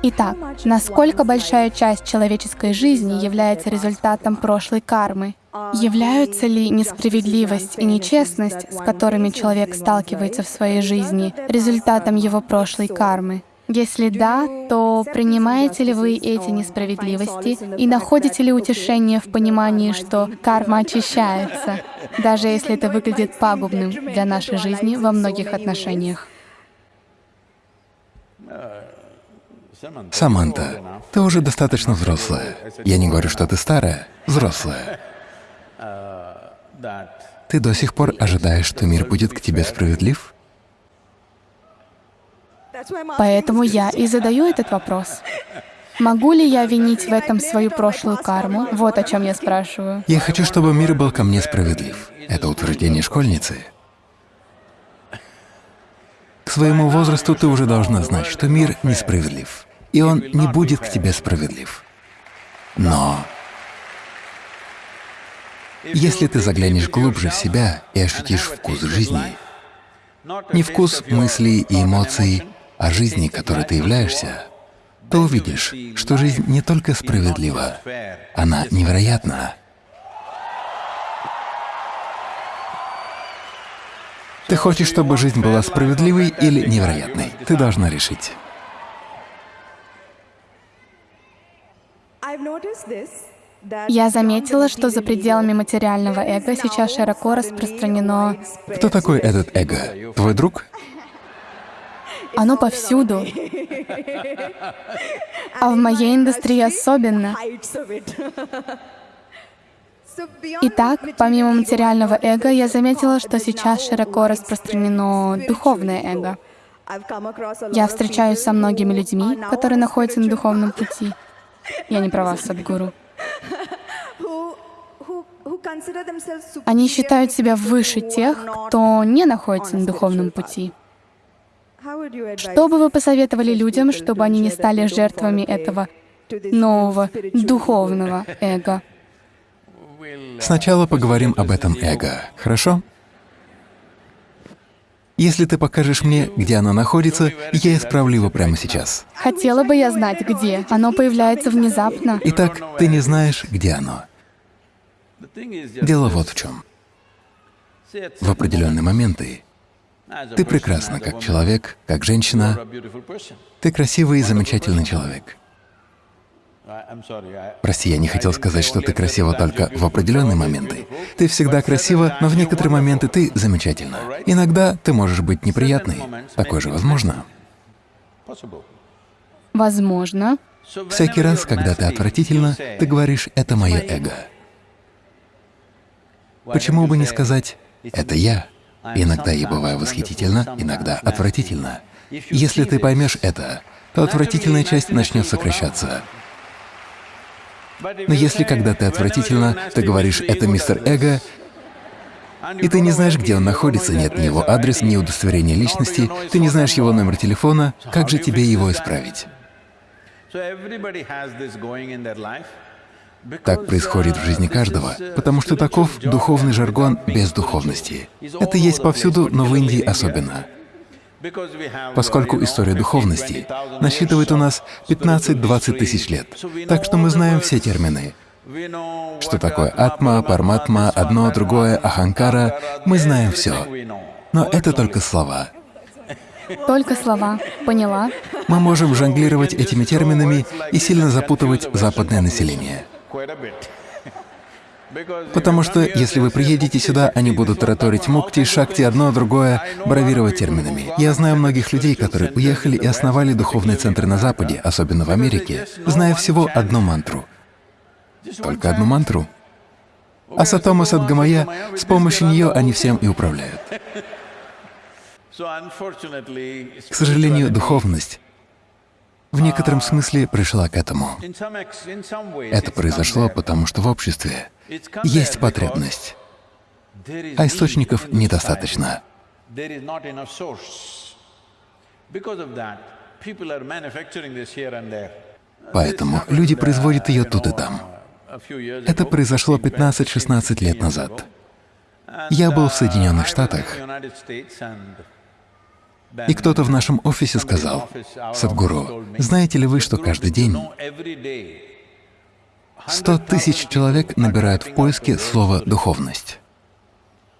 Итак, насколько большая часть человеческой жизни является результатом прошлой кармы? Являются ли несправедливость и нечестность, с которыми человек сталкивается в своей жизни, результатом его прошлой кармы? Если да, то принимаете ли вы эти несправедливости и находите ли утешение в понимании, что карма очищается, даже если это выглядит пагубным для нашей жизни во многих отношениях? Саманта, ты уже достаточно взрослая. Я не говорю, что ты старая, взрослая. Ты до сих пор ожидаешь, что мир будет к тебе справедлив? Поэтому я и задаю этот вопрос. Могу ли я винить в этом свою прошлую карму? Вот о чем я спрашиваю. Я хочу, чтобы мир был ко мне справедлив. Это утверждение школьницы. К своему возрасту ты уже должна знать, что мир несправедлив и он не будет к тебе справедлив. Но если ты заглянешь глубже в себя и ощутишь вкус жизни, не вкус мыслей и эмоций, а жизни, которой ты являешься, то увидишь, что жизнь не только справедлива, она невероятна. Ты хочешь, чтобы жизнь была справедливой или невероятной? Ты должна решить. Я заметила, что за пределами материального эго сейчас широко распространено... Кто такой этот эго? Твой друг? Оно повсюду. А в моей индустрии особенно. Итак, помимо материального эго, я заметила, что сейчас широко распространено духовное эго. Я встречаюсь со многими людьми, которые находятся на духовном пути. Я не права, Садгуру. Они считают себя выше тех, кто не находится на духовном пути. Что бы вы посоветовали людям, чтобы они не стали жертвами этого нового духовного эго? Сначала поговорим об этом эго, хорошо? Если ты покажешь мне, где оно находится, я исправлю его прямо сейчас. Хотела бы я знать, где. Оно появляется внезапно. Итак, ты не знаешь, где оно. Дело вот в чем. В определенные моменты ты прекрасна как человек, как женщина. Ты красивый и замечательный человек. Прости, я не хотел сказать, что ты красива только в определенные моменты. Ты всегда красива, но в некоторые моменты ты замечательна. Иногда ты можешь быть неприятной. Такое же возможно. Возможно. Всякий раз, когда ты отвратительна, ты говоришь «это мое эго». Почему бы не сказать «это я»? Иногда я бываю восхитительно, иногда отвратительно. Если ты поймешь это, то отвратительная часть начнет сокращаться. Но если когда ты отвратительно, ты говоришь «это мистер Эго», и ты не знаешь, где он находится, нет ни его адрес, ни удостоверения личности, ты не знаешь его номер телефона, как же тебе его исправить? Так происходит в жизни каждого, потому что таков духовный жаргон без духовности. Это есть повсюду, но в Индии особенно. Поскольку история духовности насчитывает у нас 15-20 тысяч лет, так что мы знаем все термины. Что такое атма, парматма, одно, другое, аханкара, мы знаем все. Но это только слова. Только слова. Поняла. Мы можем жонглировать этими терминами и сильно запутывать западное население. Потому что если вы приедете сюда, они будут тараторить мукти, шакти, одно, другое, бравировать терминами. Я знаю многих людей, которые уехали и основали духовные центры на Западе, особенно в Америке, зная всего одну мантру. Только одну мантру. А Сатома Садгамая, с помощью нее они всем и управляют. К сожалению, духовность в некотором смысле пришла к этому. Это произошло потому, что в обществе есть потребность, а источников недостаточно. Поэтому люди производят ее тут и там. Это произошло 15-16 лет назад. Я был в Соединенных Штатах, И кто-то в нашем офисе сказал, «Садхгуру, знаете ли вы, что каждый день 100 тысяч человек набирают в поиске слово «духовность»?»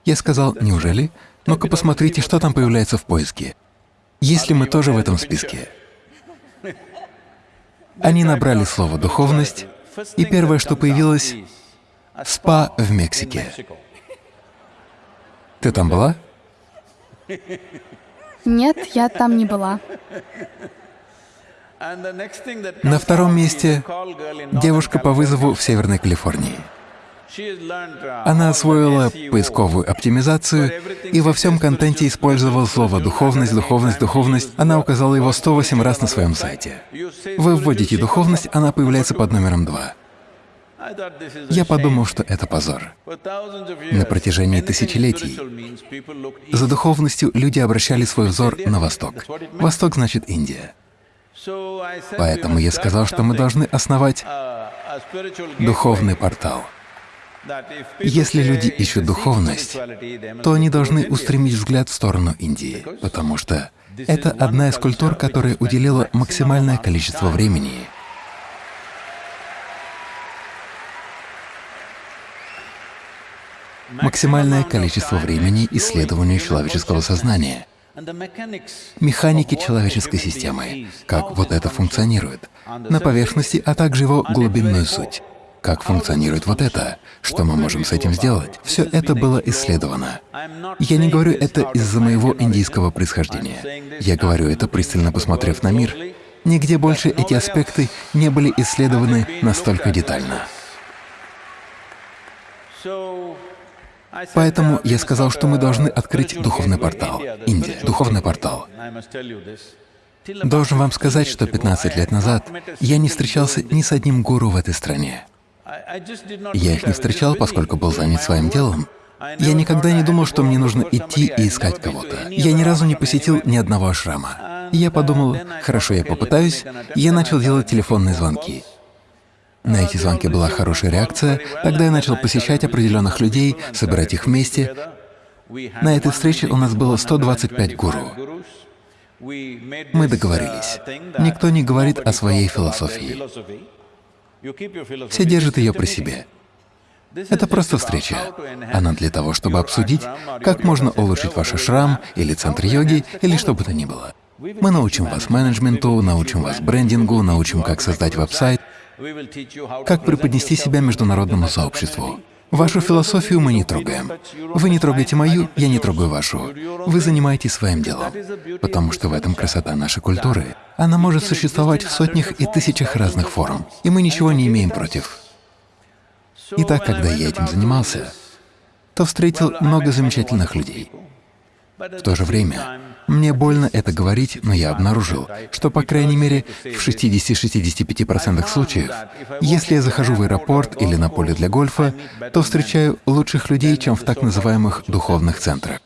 Я сказал, «Неужели? Ну-ка посмотрите, что там появляется в поиске. Если мы тоже в этом списке?» Они набрали слово «духовность», и первое, что появилось — «спа в Мексике». Ты там была? Нет, я там не была. На втором месте девушка по вызову в Северной Калифорнии. Она освоила поисковую оптимизацию и во всем контенте использовала слово «духовность», «духовность», «духовность». Она указала его 108 раз на своем сайте. Вы вводите «духовность», она появляется под номером 2. Я подумал, что это позор. На протяжении тысячелетий за духовностью люди обращали свой взор на Восток. Восток значит Индия. Поэтому я сказал, что мы должны основать духовный портал. Если люди ищут духовность, то они должны устремить взгляд в сторону Индии, потому что это одна из культур, которая уделила максимальное количество времени максимальное количество времени исследованию человеческого сознания, механики человеческой системы, как вот это функционирует, на поверхности, а также его глубинную суть. Как функционирует вот это, что мы можем с этим сделать. Все это было исследовано. Я не говорю это из-за моего индийского происхождения. Я говорю это, пристально посмотрев на мир. Нигде больше эти аспекты не были исследованы настолько детально. Поэтому я сказал, что мы должны открыть духовный портал. Индия — духовный портал. Должен вам сказать, что 15 лет назад я не встречался ни с одним гуру в этой стране. Я их не встречал, поскольку был занят своим делом. Я никогда не думал, что мне нужно идти и искать кого-то. Я ни разу не посетил ни одного ашрама. Я подумал, хорошо, я попытаюсь, я начал делать телефонные звонки. На эти звонки была хорошая реакция. Тогда я начал посещать определенных людей, собирать их вместе. На этой встрече у нас было 125 гуру. Мы договорились. Никто не говорит о своей философии. Все держат ее при себе. Это просто встреча. Она для того, чтобы обсудить, как можно улучшить ваш шрам или центр йоги, или что бы то ни было. Мы научим вас менеджменту, научим вас брендингу, научим, как создать веб-сайт, как преподнести себя международному сообществу. Вашу философию мы не трогаем. Вы не трогаете мою, я не трогаю вашу. Вы занимаетесь своим делом, потому что в этом красота нашей культуры. Она может существовать в сотнях и тысячах разных форм, и мы ничего не имеем против. Итак, когда я этим занимался, то встретил много замечательных людей. В то же время мне больно это говорить, но я обнаружил, что, по крайней мере, в 60-65% случаев, если я захожу в аэропорт или на поле для гольфа, то встречаю лучших людей, чем в так называемых духовных центрах.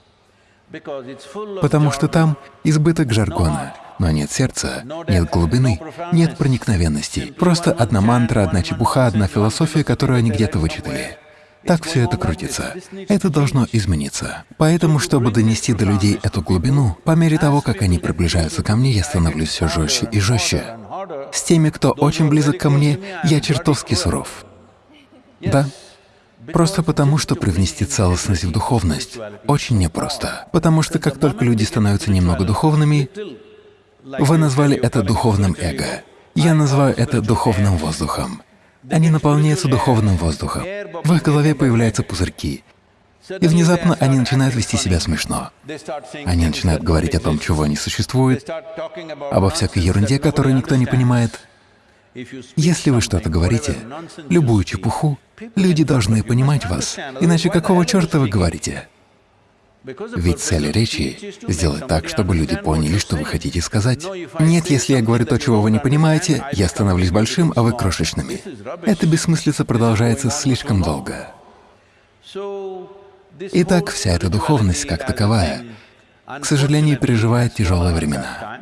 Потому что там избыток жаргона, но нет сердца, нет глубины, нет проникновенности. Просто одна мантра, одна чепуха, одна философия, которую они где-то вычитали. Так все это крутится. Это должно измениться. Поэтому, чтобы донести до людей эту глубину, по мере того, как они приближаются ко мне, я становлюсь все жестче и жестче. С теми, кто очень близок ко мне, я чертовски суров. Да. Просто потому, что привнести целостность в духовность очень непросто. Потому что как только люди становятся немного духовными, вы назвали это духовным эго. Я называю это духовным воздухом. Они наполняются духовным воздухом. В их голове появляются пузырьки. И внезапно они начинают вести себя смешно. Они начинают говорить о том, чего не существует, обо всякой ерунде, которую никто не понимает. Если вы что-то говорите, любую чепуху, люди должны понимать вас, иначе какого черта вы говорите? Ведь цель речи — сделать так, чтобы люди поняли, что вы хотите сказать. Нет, если я говорю то, чего вы не понимаете, я становлюсь большим, а вы крошечными. Эта бессмыслица продолжается слишком долго. Итак, вся эта духовность как таковая, к сожалению, переживает тяжелые времена.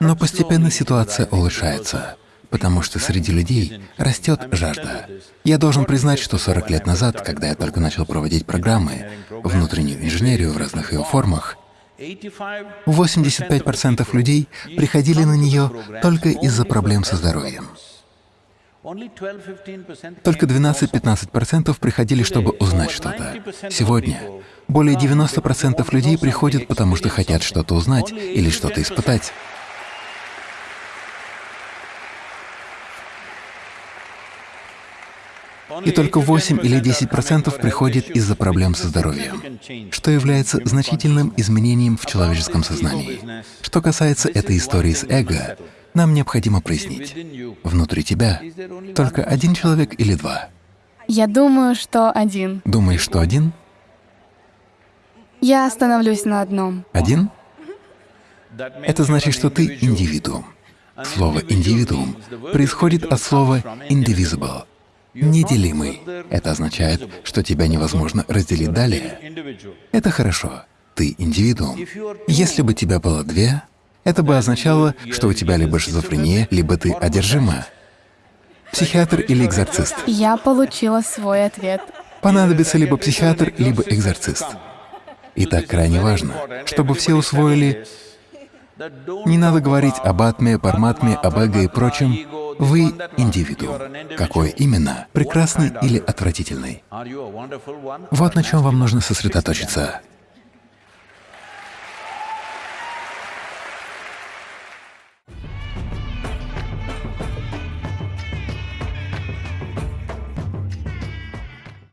Но постепенно ситуация улучшается потому что среди людей растет жажда. Я должен признать, что 40 лет назад, когда я только начал проводить программы, внутреннюю инженерию в разных ее формах, 85% людей приходили на нее только из-за проблем со здоровьем. Только 12-15% приходили, чтобы узнать что-то. Сегодня более 90% людей приходят, потому что хотят что-то узнать или что-то испытать. И только 8 или 10 процентов приходит из-за проблем со здоровьем, что является значительным изменением в человеческом сознании. Что касается этой истории с эго, нам необходимо прояснить, внутри тебя только один человек или два? Я думаю, что один. Думаешь, что один? Я остановлюсь на одном. Один? Это значит, что ты индивидуум. Слово «индивидуум» происходит от слова «indivisible» — неделимый. Это означает, что тебя невозможно разделить далее. Это хорошо. Ты индивидуум. Если бы тебя было две, это бы означало, что у тебя либо шизофрения, либо ты одержима. Психиатр или экзорцист? Я получила свой ответ. Понадобится либо психиатр, либо экзорцист. И так крайне важно, чтобы все усвоили не надо говорить об атме, парматме, об эго и прочем. Вы — индивидуум. Какой именно? Прекрасный или отвратительный? Вот на чем вам нужно сосредоточиться.